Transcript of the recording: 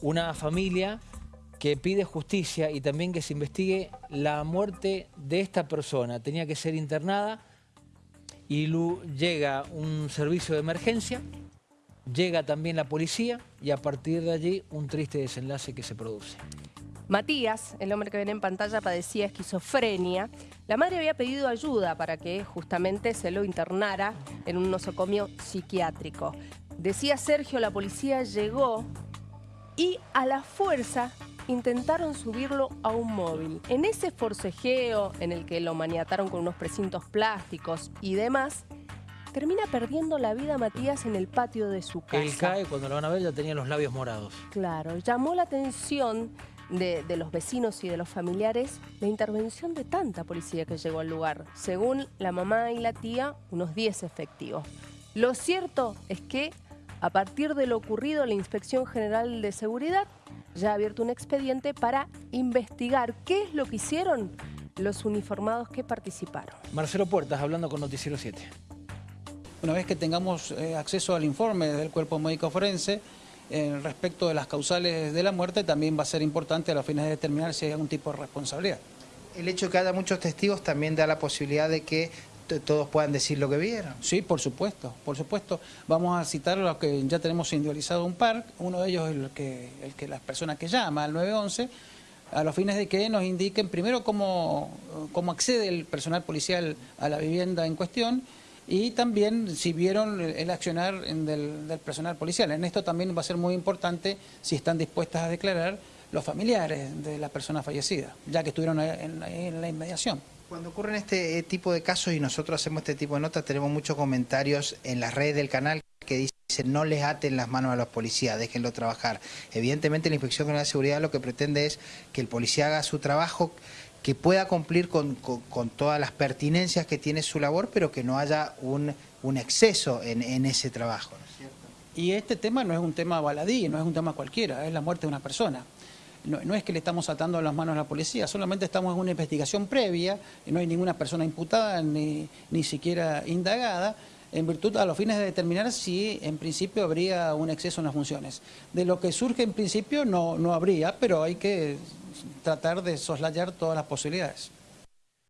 una familia que pide justicia y también que se investigue la muerte de esta persona. Tenía que ser internada y llega un servicio de emergencia, llega también la policía y a partir de allí un triste desenlace que se produce. Matías, el hombre que ven en pantalla, padecía esquizofrenia. La madre había pedido ayuda para que justamente se lo internara en un nosocomio psiquiátrico. Decía Sergio, la policía llegó y a la fuerza intentaron subirlo a un móvil. En ese forcejeo en el que lo maniataron con unos precintos plásticos y demás, termina perdiendo la vida Matías en el patio de su casa. Él cae, cuando lo van a ver ya tenía los labios morados. Claro, llamó la atención de, de, los vecinos y de los familiares la intervención de tanta policía que llegó al lugar. Según la mamá y la tía, unos 10 efectivos. Lo cierto es que a partir de lo ocurrido, la Inspección General de Seguridad ya ha abierto un expediente para investigar qué es lo que hicieron los uniformados que participaron. Marcelo Puertas, hablando con Noticiero 7. Una vez que tengamos eh, acceso al informe del cuerpo médico forense, eh, respecto de las causales de la muerte, también va a ser importante a los fines de determinar si hay algún tipo de responsabilidad. El hecho de que haya muchos testigos también da la posibilidad de que todos puedan decir lo que vieron. Sí, por supuesto, por supuesto. Vamos a citar los que ya tenemos individualizado un par, uno de ellos es el que, el que las personas que llama al 911, a los fines de que nos indiquen primero cómo, cómo accede el personal policial a la vivienda en cuestión y también si vieron el accionar del, del personal policial. En esto también va a ser muy importante si están dispuestas a declarar los familiares de la persona fallecida, ya que estuvieron en la inmediación. Cuando ocurren este eh, tipo de casos y nosotros hacemos este tipo de notas, tenemos muchos comentarios en las redes del canal que dicen no les aten las manos a los policías, déjenlo trabajar. Evidentemente la Inspección General de Seguridad lo que pretende es que el policía haga su trabajo, que pueda cumplir con, con, todas las pertinencias que tiene su labor, pero que no haya un, un exceso en, en, ese trabajo. Y este tema no es un tema baladí, no es un tema cualquiera, es la muerte de una persona no, es que le estamos atando las manos a la policía, solamente estamos en una investigación previa, no hay ninguna persona imputada ni, ni siquiera indagada, en virtud a los fines de determinar si en principio habría un exceso en las funciones. De lo que surge en principio no, no habría, pero hay que tratar de soslayar todas las posibilidades.